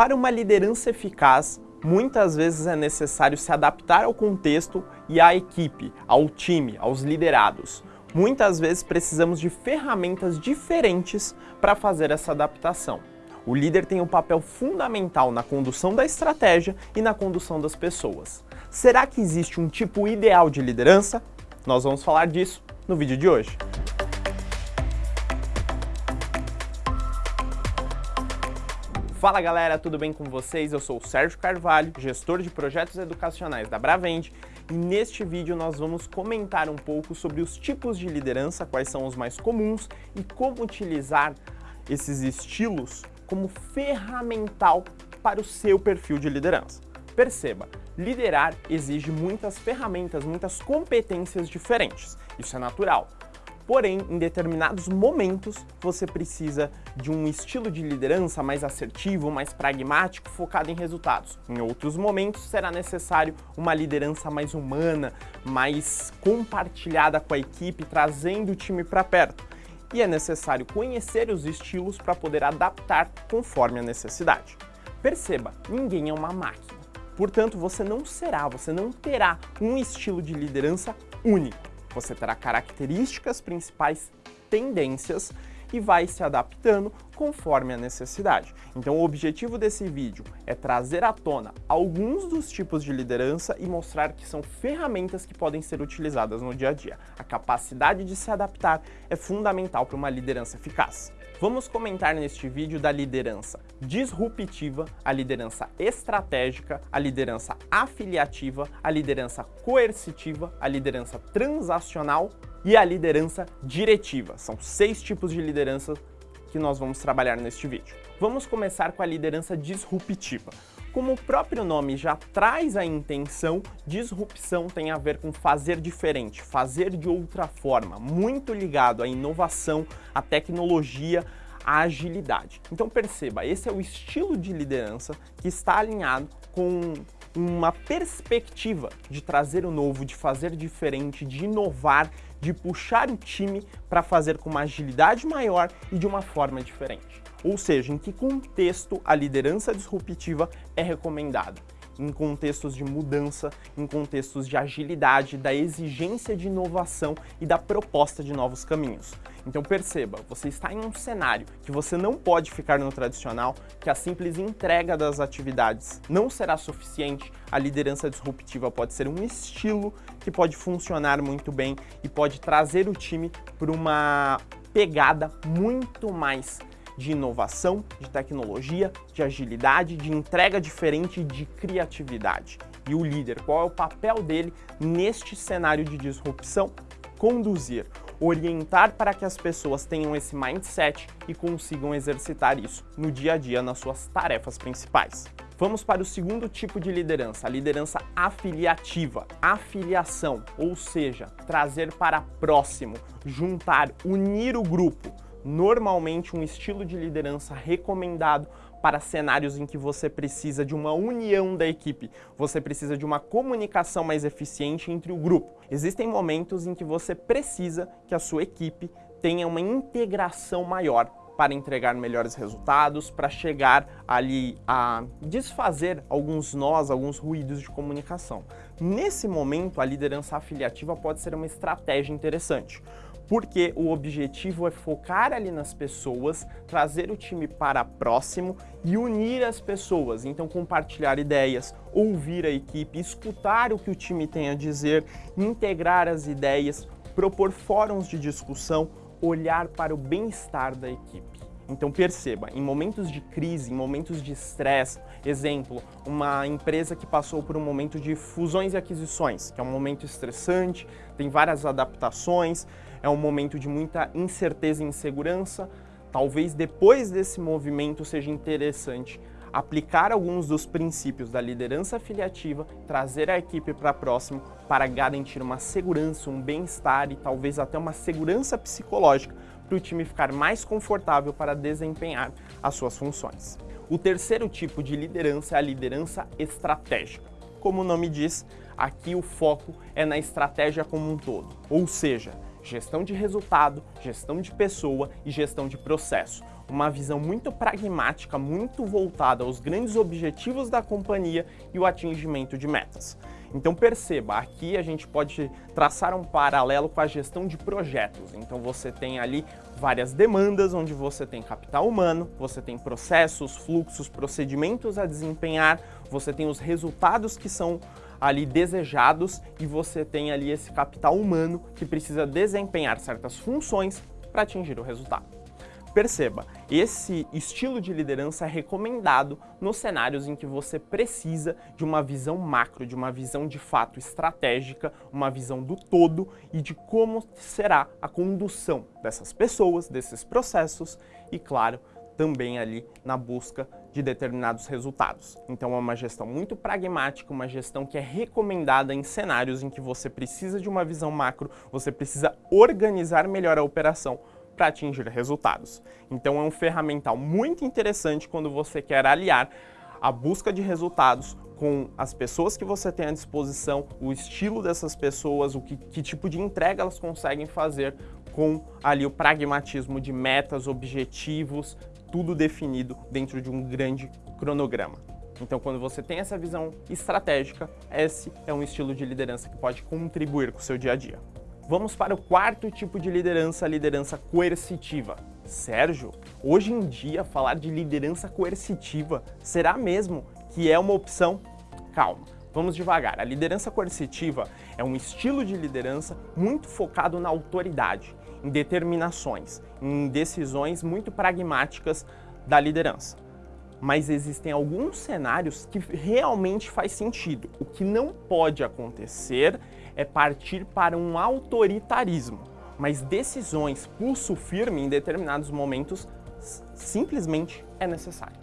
Para uma liderança eficaz, muitas vezes é necessário se adaptar ao contexto e à equipe, ao time, aos liderados. Muitas vezes precisamos de ferramentas diferentes para fazer essa adaptação. O líder tem um papel fundamental na condução da estratégia e na condução das pessoas. Será que existe um tipo ideal de liderança? Nós vamos falar disso no vídeo de hoje. Fala galera, tudo bem com vocês? Eu sou o Sérgio Carvalho, gestor de projetos educacionais da Bravend e neste vídeo nós vamos comentar um pouco sobre os tipos de liderança, quais são os mais comuns e como utilizar esses estilos como ferramental para o seu perfil de liderança. Perceba, liderar exige muitas ferramentas, muitas competências diferentes, isso é natural. Porém, em determinados momentos, você precisa de um estilo de liderança mais assertivo, mais pragmático, focado em resultados. Em outros momentos, será necessário uma liderança mais humana, mais compartilhada com a equipe, trazendo o time para perto. E é necessário conhecer os estilos para poder adaptar conforme a necessidade. Perceba, ninguém é uma máquina. Portanto, você não será, você não terá um estilo de liderança único. Você terá características principais, tendências e vai se adaptando conforme a necessidade. Então o objetivo desse vídeo é trazer à tona alguns dos tipos de liderança e mostrar que são ferramentas que podem ser utilizadas no dia a dia. A capacidade de se adaptar é fundamental para uma liderança eficaz. Vamos comentar neste vídeo da liderança disruptiva, a liderança estratégica, a liderança afiliativa, a liderança coercitiva, a liderança transacional e a liderança diretiva. São seis tipos de liderança que nós vamos trabalhar neste vídeo. Vamos começar com a liderança disruptiva. Como o próprio nome já traz a intenção, disrupção tem a ver com fazer diferente, fazer de outra forma, muito ligado à inovação, à tecnologia, à agilidade. Então perceba, esse é o estilo de liderança que está alinhado com uma perspectiva de trazer o novo, de fazer diferente, de inovar, de puxar o time para fazer com uma agilidade maior e de uma forma diferente. Ou seja, em que contexto a liderança disruptiva é recomendada em contextos de mudança, em contextos de agilidade, da exigência de inovação e da proposta de novos caminhos. Então perceba, você está em um cenário que você não pode ficar no tradicional, que a simples entrega das atividades não será suficiente, a liderança disruptiva pode ser um estilo que pode funcionar muito bem e pode trazer o time para uma pegada muito mais de inovação, de tecnologia, de agilidade, de entrega diferente e de criatividade. E o líder, qual é o papel dele neste cenário de disrupção? Conduzir, orientar para que as pessoas tenham esse mindset e consigam exercitar isso no dia a dia nas suas tarefas principais. Vamos para o segundo tipo de liderança, a liderança afiliativa, afiliação, ou seja, trazer para próximo, juntar, unir o grupo, normalmente um estilo de liderança recomendado para cenários em que você precisa de uma união da equipe, você precisa de uma comunicação mais eficiente entre o grupo. Existem momentos em que você precisa que a sua equipe tenha uma integração maior para entregar melhores resultados, para chegar ali a desfazer alguns nós, alguns ruídos de comunicação. Nesse momento, a liderança afiliativa pode ser uma estratégia interessante, porque o objetivo é focar ali nas pessoas, trazer o time para próximo e unir as pessoas, então compartilhar ideias, ouvir a equipe, escutar o que o time tem a dizer, integrar as ideias, propor fóruns de discussão, olhar para o bem-estar da equipe. Então perceba, em momentos de crise, em momentos de estresse, exemplo, uma empresa que passou por um momento de fusões e aquisições, que é um momento estressante, tem várias adaptações, é um momento de muita incerteza e insegurança, talvez depois desse movimento seja interessante aplicar alguns dos princípios da liderança afiliativa, trazer a equipe para próximo para garantir uma segurança, um bem-estar e talvez até uma segurança psicológica para o time ficar mais confortável para desempenhar as suas funções. O terceiro tipo de liderança é a liderança estratégica. Como o nome diz, aqui o foco é na estratégia como um todo, ou seja, gestão de resultado, gestão de pessoa e gestão de processo. Uma visão muito pragmática, muito voltada aos grandes objetivos da companhia e o atingimento de metas. Então perceba, aqui a gente pode traçar um paralelo com a gestão de projetos. Então você tem ali várias demandas, onde você tem capital humano, você tem processos, fluxos, procedimentos a desempenhar, você tem os resultados que são ali desejados e você tem ali esse capital humano que precisa desempenhar certas funções para atingir o resultado. Perceba, esse estilo de liderança é recomendado nos cenários em que você precisa de uma visão macro, de uma visão de fato estratégica, uma visão do todo e de como será a condução dessas pessoas, desses processos e, claro, também ali na busca de determinados resultados. Então é uma gestão muito pragmática, uma gestão que é recomendada em cenários em que você precisa de uma visão macro, você precisa organizar melhor a operação para atingir resultados. Então é um ferramental muito interessante quando você quer aliar a busca de resultados com as pessoas que você tem à disposição, o estilo dessas pessoas, o que, que tipo de entrega elas conseguem fazer com ali o pragmatismo de metas, objetivos, tudo definido dentro de um grande cronograma. Então, quando você tem essa visão estratégica, esse é um estilo de liderança que pode contribuir com o seu dia a dia. Vamos para o quarto tipo de liderança, a liderança coercitiva. Sérgio, hoje em dia falar de liderança coercitiva, será mesmo que é uma opção? Calma, vamos devagar. A liderança coercitiva é um estilo de liderança muito focado na autoridade, em determinações, em decisões muito pragmáticas da liderança. Mas existem alguns cenários que realmente faz sentido. O que não pode acontecer é partir para um autoritarismo, mas decisões pulso firme em determinados momentos simplesmente é necessário.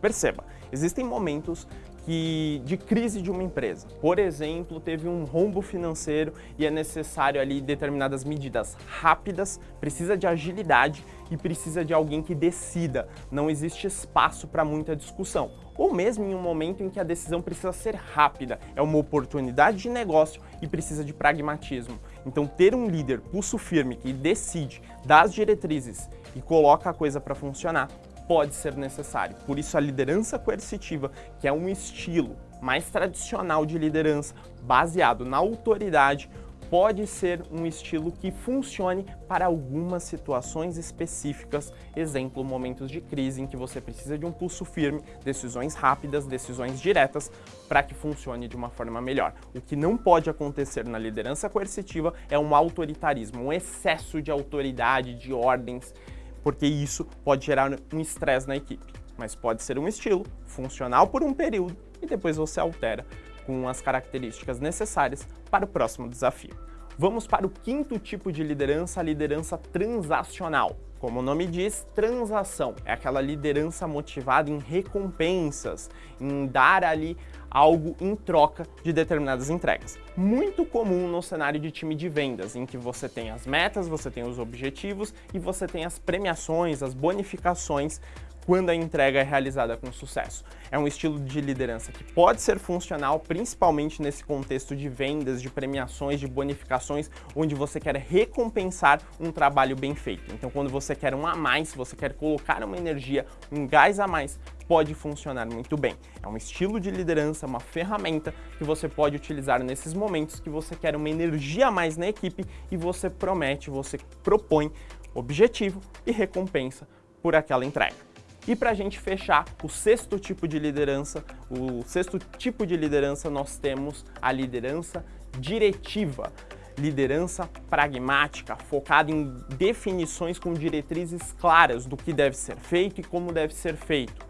Perceba, existem momentos que, de crise de uma empresa. Por exemplo, teve um rombo financeiro e é necessário ali determinadas medidas rápidas, precisa de agilidade e precisa de alguém que decida. Não existe espaço para muita discussão. Ou mesmo em um momento em que a decisão precisa ser rápida, é uma oportunidade de negócio e precisa de pragmatismo. Então ter um líder pulso firme que decide, dá diretrizes e coloca a coisa para funcionar pode ser necessário. Por isso a liderança coercitiva, que é um estilo mais tradicional de liderança, baseado na autoridade, pode ser um estilo que funcione para algumas situações específicas, exemplo, momentos de crise em que você precisa de um pulso firme, decisões rápidas, decisões diretas, para que funcione de uma forma melhor. O que não pode acontecer na liderança coercitiva é um autoritarismo, um excesso de autoridade, de ordens, porque isso pode gerar um estresse na equipe. Mas pode ser um estilo, funcional por um período, e depois você altera com as características necessárias para o próximo desafio. Vamos para o quinto tipo de liderança, a liderança transacional. Como o nome diz, transação é aquela liderança motivada em recompensas, em dar ali algo em troca de determinadas entregas. Muito comum no cenário de time de vendas, em que você tem as metas, você tem os objetivos e você tem as premiações, as bonificações quando a entrega é realizada com sucesso. É um estilo de liderança que pode ser funcional, principalmente nesse contexto de vendas, de premiações, de bonificações, onde você quer recompensar um trabalho bem feito. Então, quando você quer um a mais, você quer colocar uma energia, um gás a mais, pode funcionar muito bem. É um estilo de liderança, uma ferramenta que você pode utilizar nesses momentos que você quer uma energia a mais na equipe e você promete, você propõe objetivo e recompensa por aquela entrega. E para a gente fechar o sexto tipo de liderança, o sexto tipo de liderança nós temos a liderança diretiva. Liderança pragmática, focada em definições com diretrizes claras do que deve ser feito e como deve ser feito.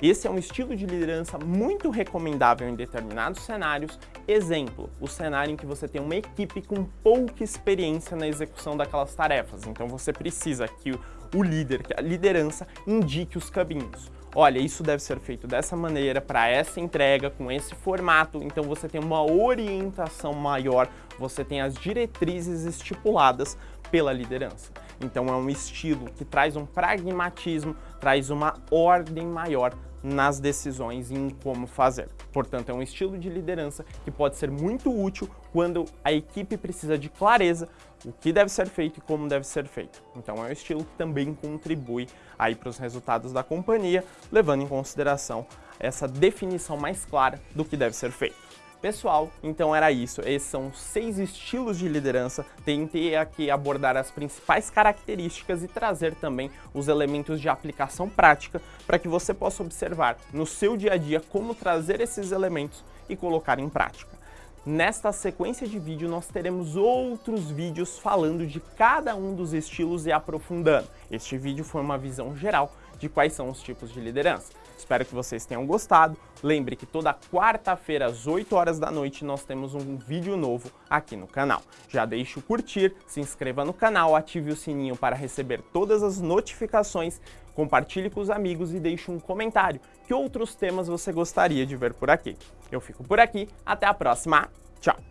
Esse é um estilo de liderança muito recomendável em determinados cenários. Exemplo, o cenário em que você tem uma equipe com pouca experiência na execução daquelas tarefas. Então você precisa que o líder, que a liderança, indique os caminhos. Olha, isso deve ser feito dessa maneira, para essa entrega, com esse formato, então você tem uma orientação maior, você tem as diretrizes estipuladas pela liderança. Então é um estilo que traz um pragmatismo, traz uma ordem maior nas decisões e em como fazer. Portanto, é um estilo de liderança que pode ser muito útil quando a equipe precisa de clareza o que deve ser feito e como deve ser feito. Então é um estilo que também contribui aí para os resultados da companhia, levando em consideração essa definição mais clara do que deve ser feito. Pessoal, então era isso. Esses são seis estilos de liderança. Tentei aqui abordar as principais características e trazer também os elementos de aplicação prática para que você possa observar no seu dia a dia como trazer esses elementos e colocar em prática. Nesta sequência de vídeo nós teremos outros vídeos falando de cada um dos estilos e aprofundando. Este vídeo foi uma visão geral de quais são os tipos de liderança. Espero que vocês tenham gostado. Lembre que toda quarta-feira às 8 horas da noite nós temos um vídeo novo aqui no canal. Já deixe o curtir, se inscreva no canal, ative o sininho para receber todas as notificações, compartilhe com os amigos e deixe um comentário. Que outros temas você gostaria de ver por aqui? Eu fico por aqui, até a próxima, tchau!